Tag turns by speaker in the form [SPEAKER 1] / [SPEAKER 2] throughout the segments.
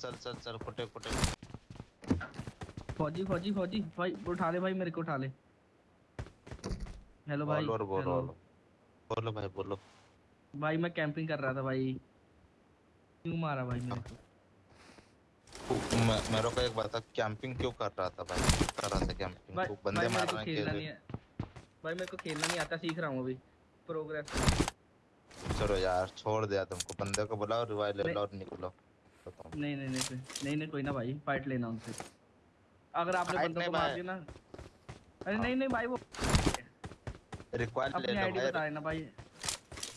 [SPEAKER 1] चल चल चल फुटे फुटे।
[SPEAKER 2] फौजी फौजी फौजी। भाई उठा ले भाई मेरे को उठा ले। हेलो भाई
[SPEAKER 1] बोलो बोलो बोलो। भाई बोलो।
[SPEAKER 2] भाई मैं कैंपिंग कर रहा था भाई। क्यों मारा भाई मेरे को
[SPEAKER 1] मैं- मेरे को एक बता कैंपिंग क्यों कर रहा था भाई? कर रहा था कैंपिंग
[SPEAKER 2] भाई
[SPEAKER 1] तू
[SPEAKER 2] भाई
[SPEAKER 1] बंदे
[SPEAKER 2] मेरे
[SPEAKER 1] मार
[SPEAKER 2] को
[SPEAKER 1] हैं
[SPEAKER 2] है। भाई मेरे को खेलना नहीं आता सीख रहा हूँ अभी। प्रोग्रेस
[SPEAKER 1] चलो यार छोड़ दिया तुमको। बंदे को बुलाओ रिवाइव ले लो और निकलो।
[SPEAKER 2] नहीं नहीं नहीं नहीं नहीं कोई ना भाई फाइट लेना उनसे। अगर आपने बंदों को मार दिया ना। अरे नहीं नहीं भाई वो
[SPEAKER 1] रिक्वायर ले लो
[SPEAKER 2] आईडी
[SPEAKER 1] भाई।
[SPEAKER 2] बता देना भाई।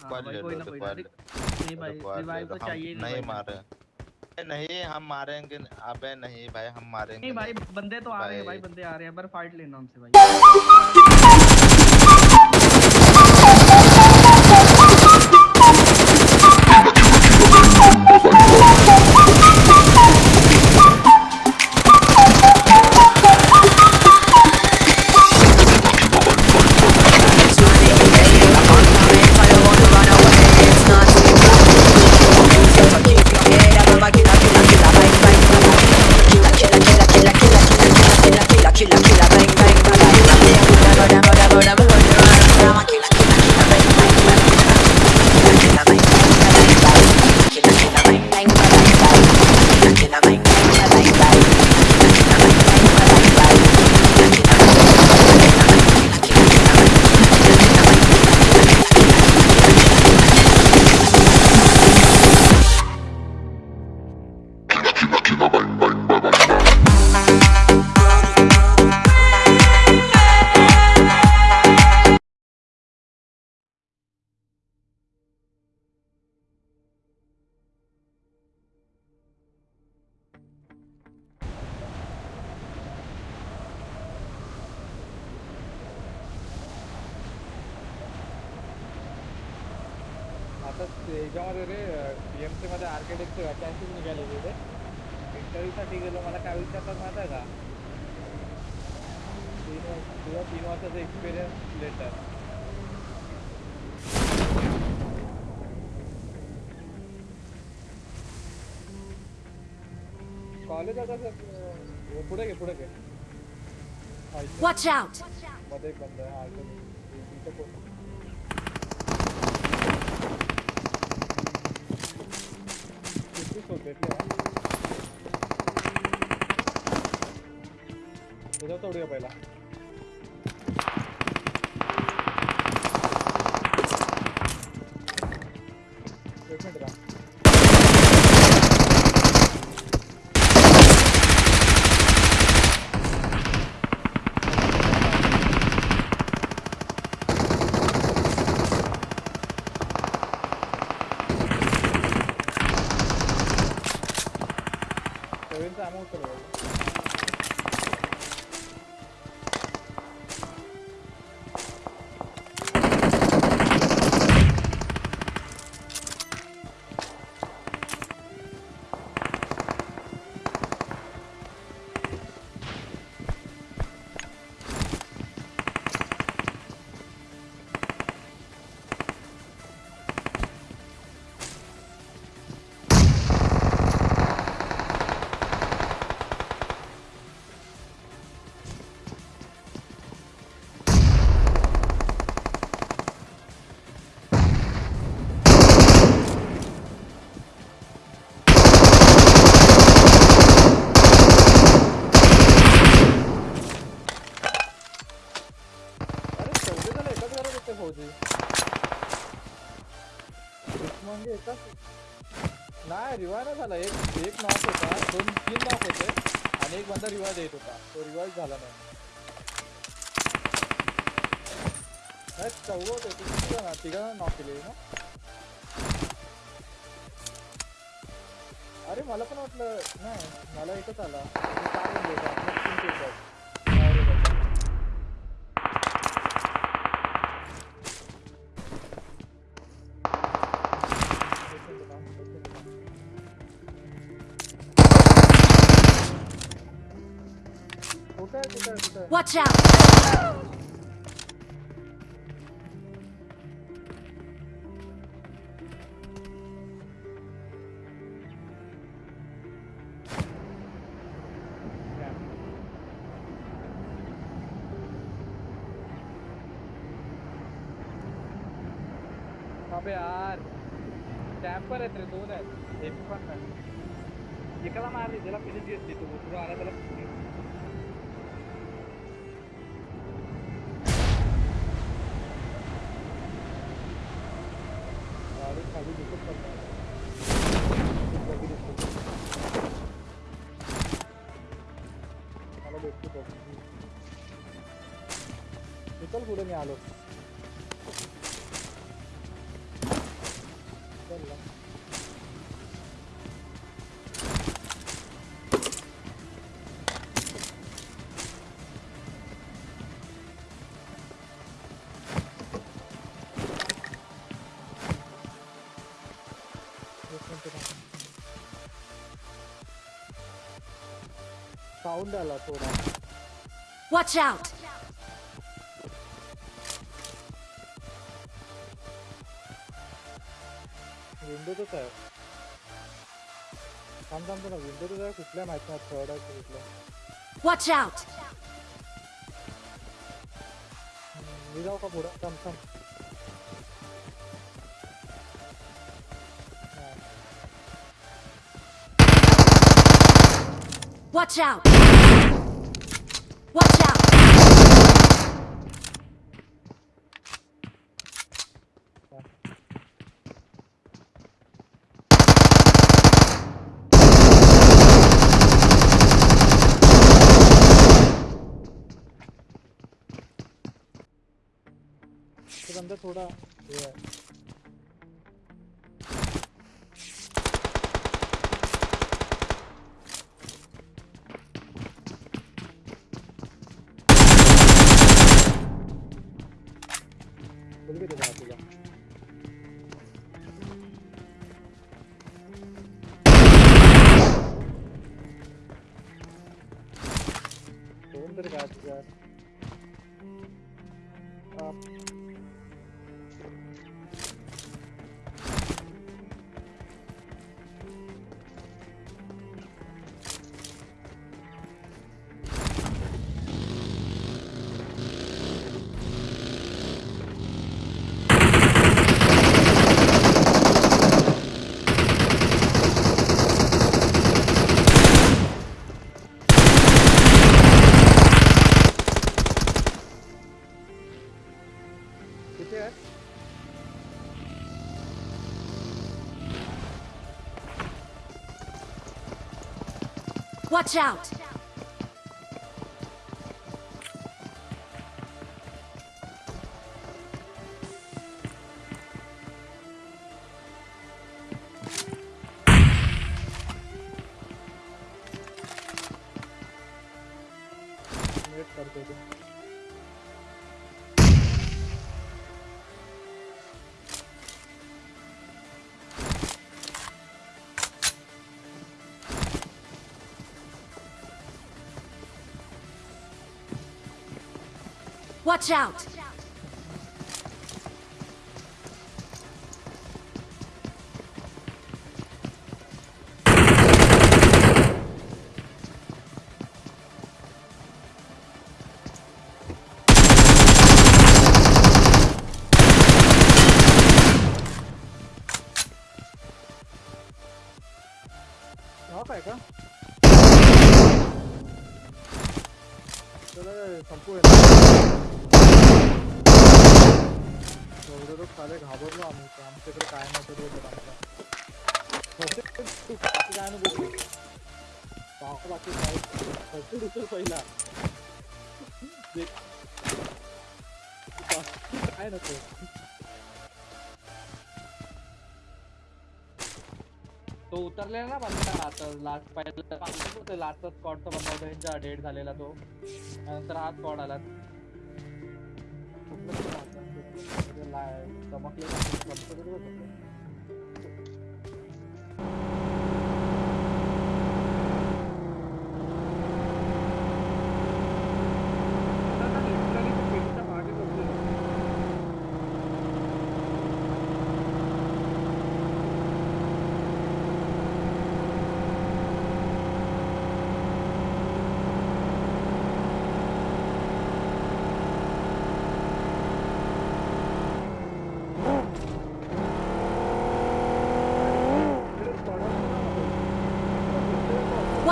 [SPEAKER 2] हाँ भाई कोई ना कोई नहीं भाई रिवाइव तो चाहिए
[SPEAKER 1] नहीं मारे। नहीं हम मारेंगे अबे नहीं भाई हम मारेंगे
[SPEAKER 2] नहीं भाई बंदे तो आ रहे हैं भाई
[SPEAKER 1] भाई।
[SPEAKER 2] बंदे आ रहे हैं पर फाइट लेना उनसे भाई।
[SPEAKER 3] काय विचारतात का तीन वर्ष तीन लेटर कॉलेज आता कसं पुढे घे पुढे घे
[SPEAKER 4] Watch out!
[SPEAKER 3] मध्ये एक बंद आहे हा त्याच्यावर तोडूया पहिला एक देत होता. तो रिवाइज झाला नाही. चौवत होते. ते किती नॉक केले ना अरे मला पण वाटलं नाही मला एकच आला.
[SPEAKER 4] Watch out!
[SPEAKER 3] अबे यार टैपर है तेरे दो है हिप पर निकला मार दे जला फिनिश गेट दे तो पूरा आला तला total gulanya alos साऊंड आला थोडा
[SPEAKER 4] Watch out!
[SPEAKER 3] विंडोतच आहे थांब थांब ना विंडोतच आहे कुठल्या माहित नाही थर्ड आहे की कुठल्या
[SPEAKER 4] Watch out!
[SPEAKER 3] हम्म, मी जाऊ का पुढं थांब थांब हा.
[SPEAKER 4] Watch out! Watch out!
[SPEAKER 3] तो बंदा थोड़ा
[SPEAKER 4] Watch out! Watch out!
[SPEAKER 3] बाकी काय नको तो उतरलेला ना बंदा, आता लास्ट पहिला लास्टचा स्पॉटचा बंदा होता त्यांचा डेट झालेला तो. नंतर हा स्पॉट आला. होतं. म्हणजे ला- चमकलेला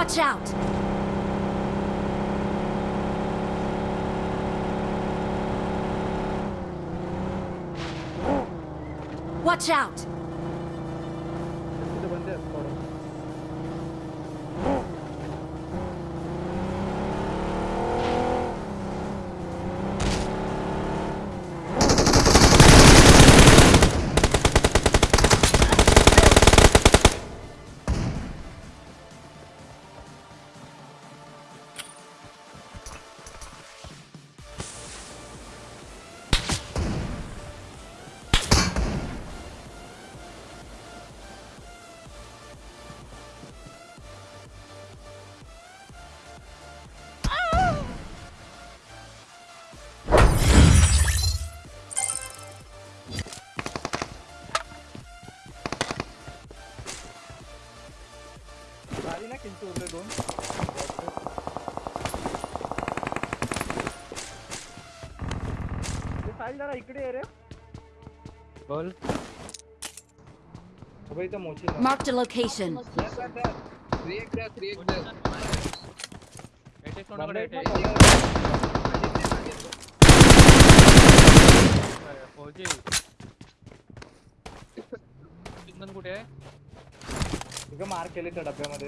[SPEAKER 4] Watch out! Watch out!
[SPEAKER 3] साहिल जरा इकडे ये रे. बोल. अबे इथं मोची ना.
[SPEAKER 4] Marked a location.
[SPEAKER 3] बंद आहेत ना सगळे?
[SPEAKER 5] फौजी. सिग्नल कुठे आहे?
[SPEAKER 3] इथं मार केले त्या डब्यामध्ये.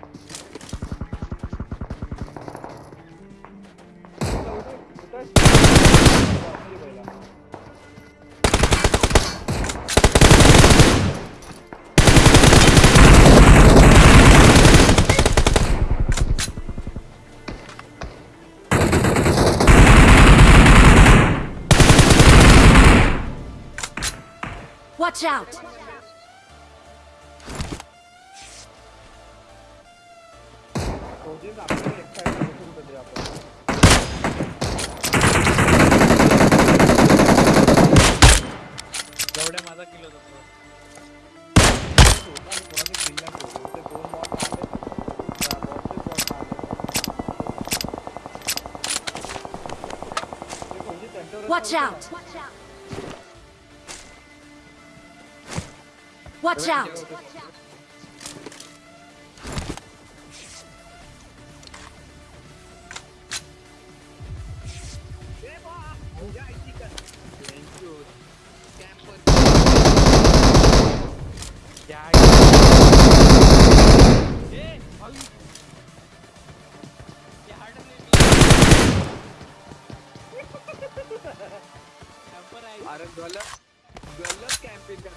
[SPEAKER 4] Watch out! Watch out! Watch out!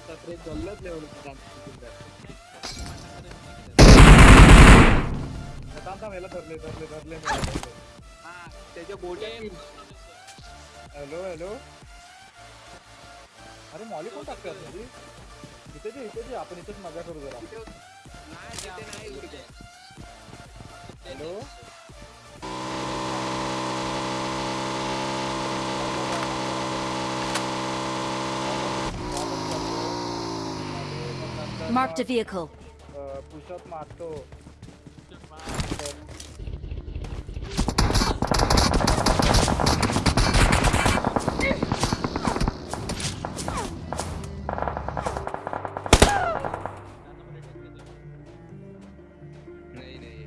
[SPEAKER 6] करतात गलत लेवल
[SPEAKER 3] धरले धरले धरले.
[SPEAKER 6] हा त्याच्या बोटे
[SPEAKER 3] हॅलो हॅलो अरे मॉली कोण टाकतात म्हणजे इथे जे इथे जे आपण इथेच मज़ा करू जरा।
[SPEAKER 6] नाही नाही
[SPEAKER 3] hello
[SPEAKER 4] Marked a vehicle.
[SPEAKER 3] Push up मारतो
[SPEAKER 6] नाही नाही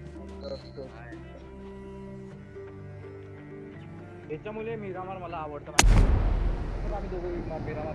[SPEAKER 3] याच्यामुळे मिरामार मला आवडतं आम्ही दोघं Miramar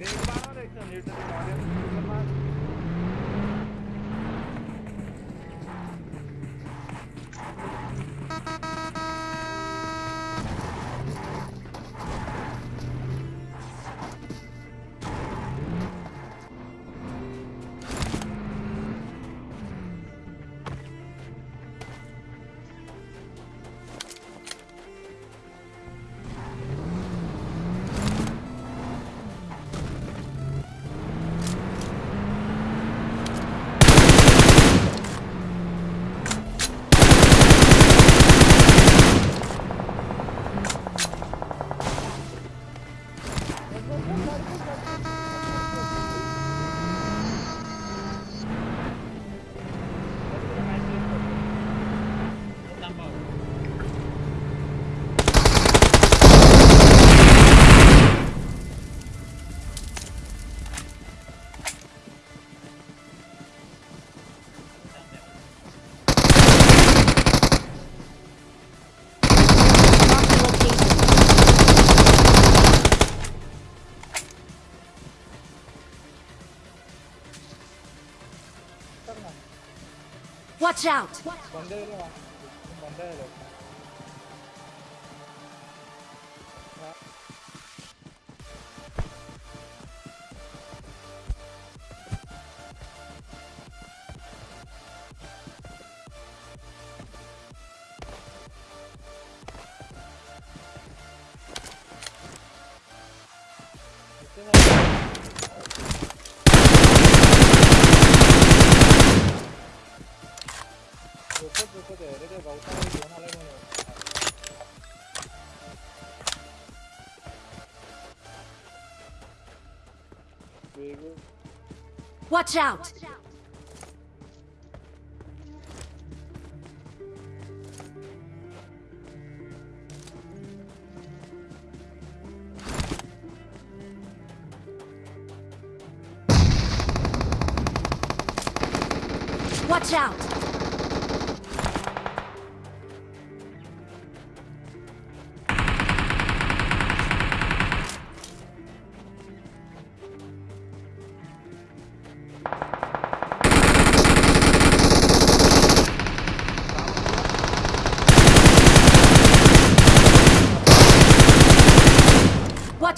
[SPEAKER 7] Benim bana
[SPEAKER 3] da ekranı yırtın. Watch out! Watch out! Watch out!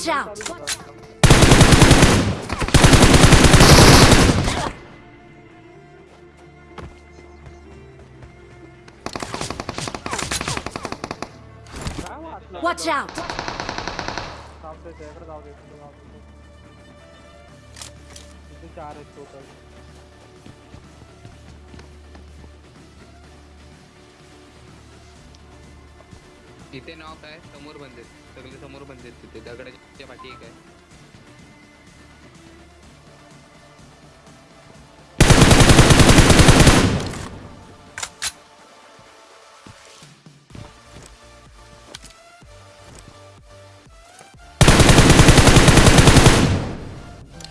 [SPEAKER 3] Watch out! Watch out!
[SPEAKER 7] Watch out.
[SPEAKER 6] इथे नाव काय? समोर बंद आहेत सगळे समोर बंद आहेत तिथे. दगडाच्या पाठी एक आहे.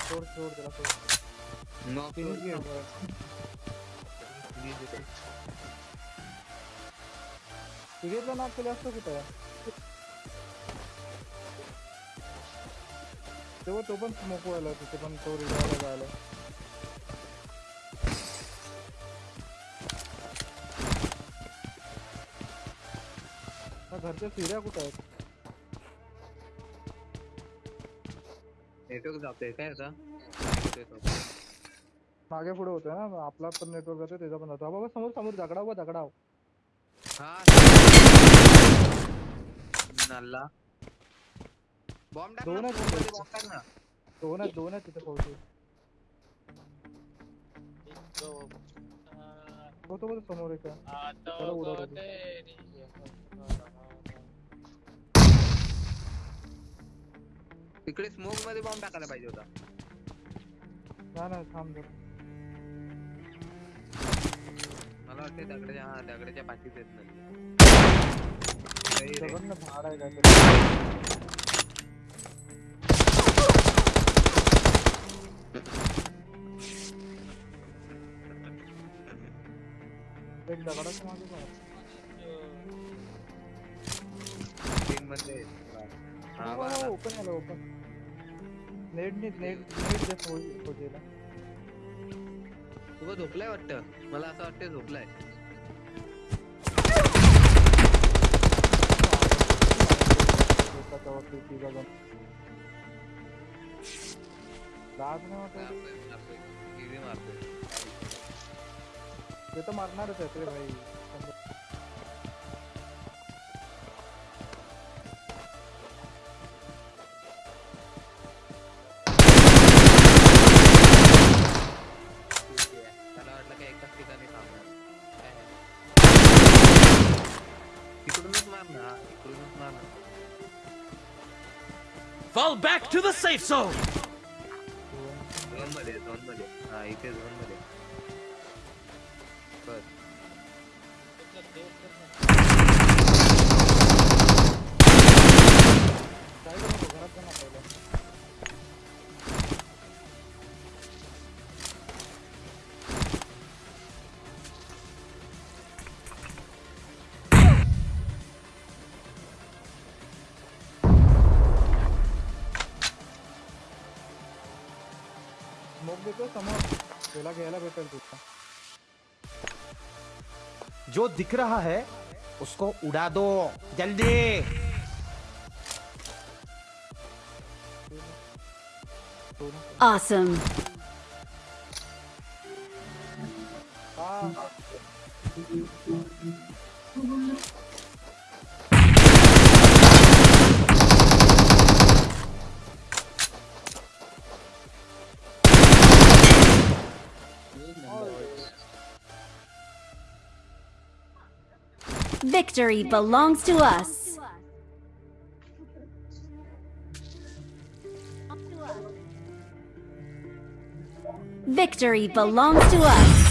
[SPEAKER 7] सोड
[SPEAKER 6] नॉक
[SPEAKER 7] फिनिश घे सिरियसला नॉक केलं असतं कुठं तेव्हा तो पण स्मोक व्हायला तिथे पण तो रिवायला जायला हा, घरच्या सिऱ्या कुठं आहेत
[SPEAKER 6] नेटवर्क जातोय काय आता
[SPEAKER 3] मागे पुढे होतोय ना आपला पण नेटवर्क जातोय त्याचा पण जातो हा बाबा समोर समोर
[SPEAKER 6] हा नल्ला। बॉम्ब टाक
[SPEAKER 3] दोन
[SPEAKER 6] ना
[SPEAKER 3] आहेत
[SPEAKER 6] smoke मध्ये
[SPEAKER 3] तिथे.
[SPEAKER 6] bomb टाक ना
[SPEAKER 3] दोन आहेत दोन आहेत तिथे फौजी होतो बघ समोर एक त्याला उडवलं
[SPEAKER 6] तिकडे स्मोक मध्ये बॉम्ब टाकायला पाहिजे होता.
[SPEAKER 3] नाही नाही थांब जरा.
[SPEAKER 6] मला वाटते दगडाच्या हा दगडाच्या पाठीत येत नाही तीन मध्ये हा
[SPEAKER 3] हो, open open net net net net दे फौजी फौजीला
[SPEAKER 6] तू झोपलाय वाटतं? मला असं वाटतं झोपलाय.
[SPEAKER 3] एकाच्या वरती तिघा जण लाज नाही ये
[SPEAKER 6] भी मारते हैं। ये
[SPEAKER 3] तो
[SPEAKER 6] मारना रहता है तेरे भाई।
[SPEAKER 8] Fall back to the safe zone!
[SPEAKER 3] Smoke देतो समोर त्याला घ्यायला भेटेल तुझा
[SPEAKER 8] जो दिख रहा है उसको उड़ा दो. जल्दी.
[SPEAKER 4] Awesome.
[SPEAKER 3] हा.
[SPEAKER 4] Victory belongs to us. Victory belongs to us.